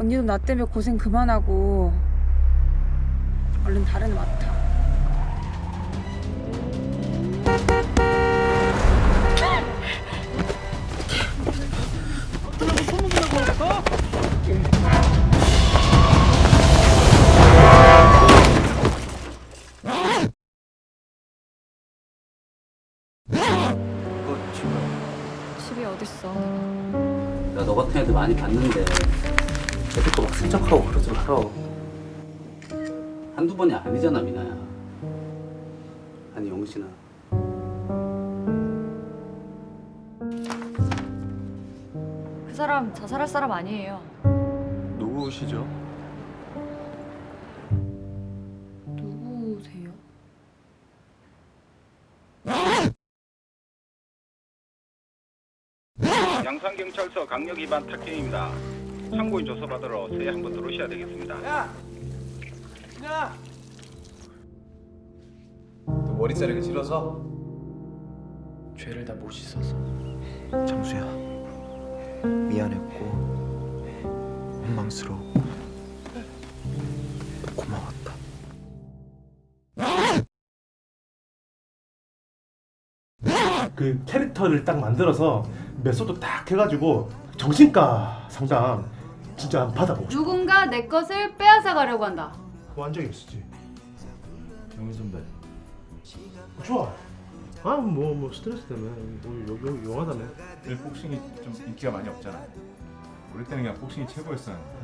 언니도 나 때문에 고생 그만하고 얼른 다른 애 맡아. 집이 어딨어? 나너 같은 애들 많이 봤는데 애들도 막 슬쩍하고 그러지 말어 한두 번이 아니잖아 미나야 아니 영신아 그 사람 자살할 사람 아니에요. 누구시죠? 누구세요? 양산경찰서 강력 위반 탁행입니다. 참고인 조사 받으러 서해 한번 들어오셔야 되겠습니다. 야! 야! 너 머리 자르기 싫어서? 죄를 다 못 씻어서 정수야 미안했고 원망스러웠고 고마웠다 그 캐릭터를 딱 만들어서 method 딱 해가지고 정신과 상담 진짜 한번 받아보고 싶어. 누군가 내 것을 빼앗아 가려고 한다. 완전히 있었지. 영희 선배. 좋아. 아뭐 뭐 스트레스 때문에. 뭐 요, 요, 용하다며 늘 복싱이 좀 인기가 많이 없잖아. 우리 때는 그냥 복싱이 최고였었는데